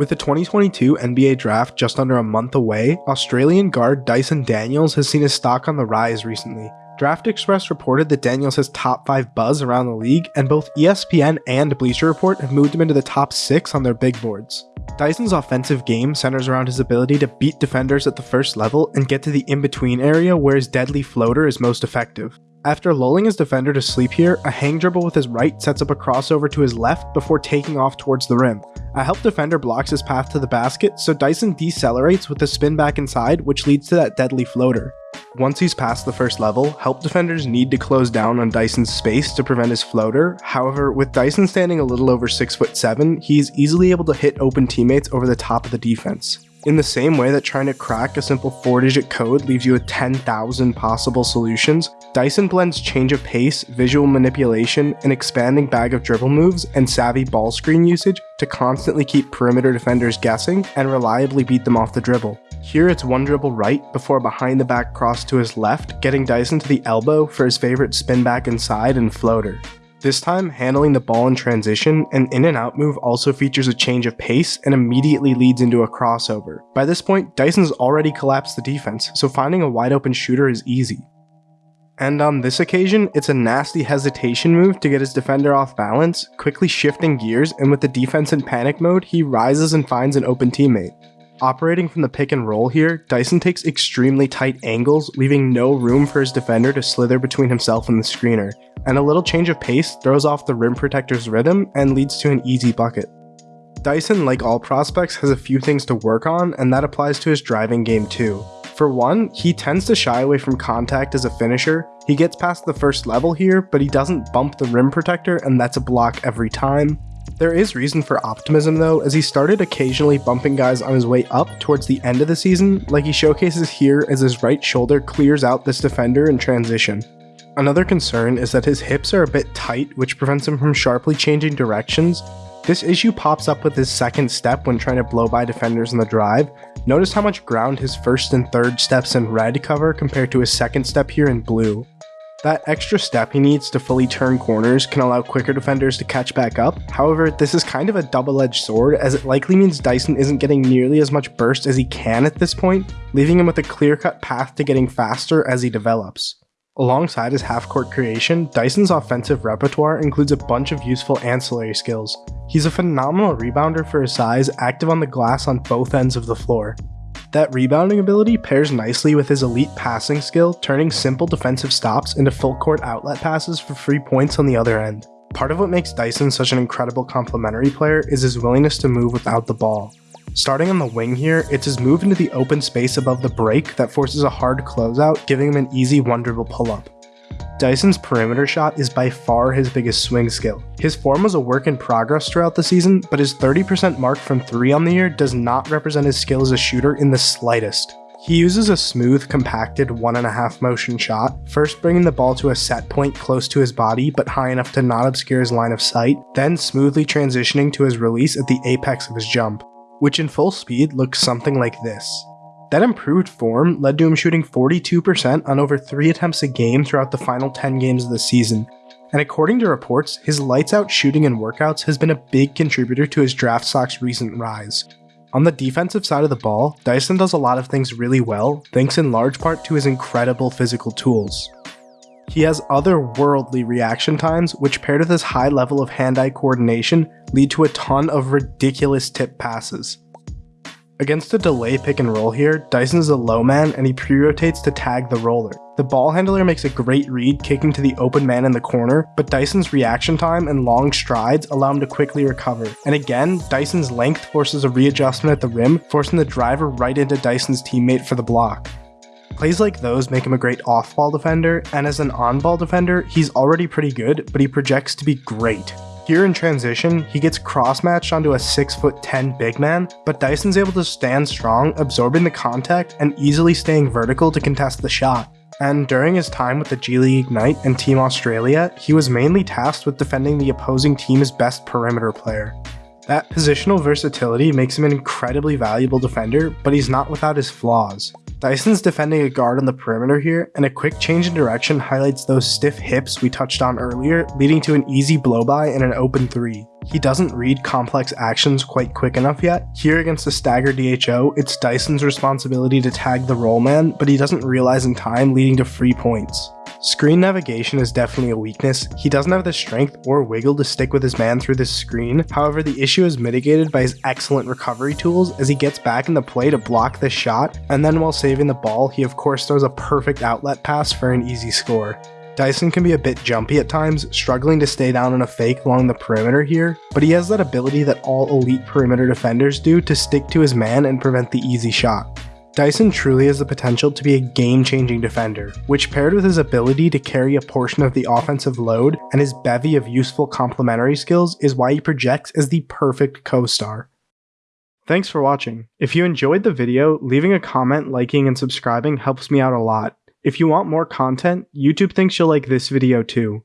With the 2022 NBA draft just under a month away, Australian guard Dyson Daniels has seen his stock on the rise recently. Draft Express reported that Daniels has top 5 buzz around the league, and both ESPN and Bleacher Report have moved him into the top 6 on their big boards. Dyson's offensive game centers around his ability to beat defenders at the first level and get to the in-between area where his deadly floater is most effective. After lulling his defender to sleep here, a hang dribble with his right sets up a crossover to his left before taking off towards the rim. A help defender blocks his path to the basket, so Dyson decelerates with a spin back inside, which leads to that deadly floater. Once he's past the first level, help defenders need to close down on Dyson's space to prevent his floater. However, with Dyson standing a little over 6 foot 7, he's easily able to hit open teammates over the top of the defense. In the same way that trying to crack a simple 4-digit code leaves you with 10,000 possible solutions, Dyson blends change of pace, visual manipulation, an expanding bag of dribble moves, and savvy ball screen usage to constantly keep perimeter defenders guessing and reliably beat them off the dribble. Here it's one dribble right before behind the back cross to his left, getting Dyson to the elbow for his favorite spin back inside and floater. This time, handling the ball in transition, an in and out move also features a change of pace and immediately leads into a crossover. By this point, Dyson's already collapsed the defense, so finding a wide open shooter is easy. And on this occasion, it's a nasty hesitation move to get his defender off balance, quickly shifting gears, and with the defense in panic mode, he rises and finds an open teammate. Operating from the pick and roll here, Dyson takes extremely tight angles, leaving no room for his defender to slither between himself and the screener, and a little change of pace throws off the rim protector's rhythm and leads to an easy bucket. Dyson, like all prospects, has a few things to work on, and that applies to his driving game too. For one, he tends to shy away from contact as a finisher. He gets past the first level here, but he doesn't bump the rim protector, and that's a block every time. There is reason for optimism though, as he started occasionally bumping guys on his way up towards the end of the season, like he showcases here as his right shoulder clears out this defender in transition. Another concern is that his hips are a bit tight, which prevents him from sharply changing directions. This issue pops up with his second step when trying to blow by defenders in the drive. Notice how much ground his first and third steps in red cover compared to his second step here in blue. That extra step he needs to fully turn corners can allow quicker defenders to catch back up, however this is kind of a double-edged sword as it likely means Dyson isn't getting nearly as much burst as he can at this point, leaving him with a clear-cut path to getting faster as he develops. Alongside his half-court creation, Dyson's offensive repertoire includes a bunch of useful ancillary skills. He's a phenomenal rebounder for his size, active on the glass on both ends of the floor. That rebounding ability pairs nicely with his elite passing skill, turning simple defensive stops into full court outlet passes for free points on the other end. Part of what makes Dyson such an incredible complementary player is his willingness to move without the ball. Starting on the wing here, it's his move into the open space above the break that forces a hard closeout, giving him an easy one dribble pull-up. Dyson's perimeter shot is by far his biggest swing skill. His form was a work in progress throughout the season, but his 30% mark from 3 on the year does not represent his skill as a shooter in the slightest. He uses a smooth, compacted 1.5 motion shot, first bringing the ball to a set point close to his body but high enough to not obscure his line of sight, then smoothly transitioning to his release at the apex of his jump which in full speed looks something like this. That improved form led to him shooting 42% on over 3 attempts a game throughout the final 10 games of the season, and according to reports, his lights out shooting and workouts has been a big contributor to his draft stock's recent rise. On the defensive side of the ball, Dyson does a lot of things really well, thanks in large part to his incredible physical tools. He has otherworldly reaction times, which paired with his high level of hand-eye coordination, lead to a ton of ridiculous tip passes. Against a delay pick and roll here, Dyson is a low man and he pre-rotates to tag the roller. The ball handler makes a great read kicking to the open man in the corner, but Dyson's reaction time and long strides allow him to quickly recover. And again, Dyson's length forces a readjustment at the rim, forcing the driver right into Dyson's teammate for the block. Plays like those make him a great off-ball defender, and as an on-ball defender, he's already pretty good, but he projects to be great. Here in transition, he gets cross-matched onto a 6'10 big man, but Dyson's able to stand strong, absorbing the contact and easily staying vertical to contest the shot. And during his time with the G League Ignite and Team Australia, he was mainly tasked with defending the opposing team's best perimeter player. That positional versatility makes him an incredibly valuable defender, but he's not without his flaws. Dyson's defending a guard on the perimeter here, and a quick change in direction highlights those stiff hips we touched on earlier, leading to an easy blow by and an open 3. He doesn't read complex actions quite quick enough yet. Here against the stagger DHO, it's Dyson's responsibility to tag the roll man, but he doesn't realize in time, leading to free points. Screen navigation is definitely a weakness. He doesn't have the strength or wiggle to stick with his man through this screen. However, the issue is mitigated by his excellent recovery tools as he gets back in the play to block this shot, and then while saving the ball, he of course throws a perfect outlet pass for an easy score. Dyson can be a bit jumpy at times, struggling to stay down in a fake along the perimeter here, but he has that ability that all elite perimeter defenders do to stick to his man and prevent the easy shot. Dyson truly has the potential to be a game-changing defender, which paired with his ability to carry a portion of the offensive load and his bevy of useful complementary skills is why he projects as the perfect co-star. Thanks for watching. If you enjoyed the video, leaving a comment, liking, and subscribing helps me out a lot. If you want more content, YouTube thinks you'll like this video too.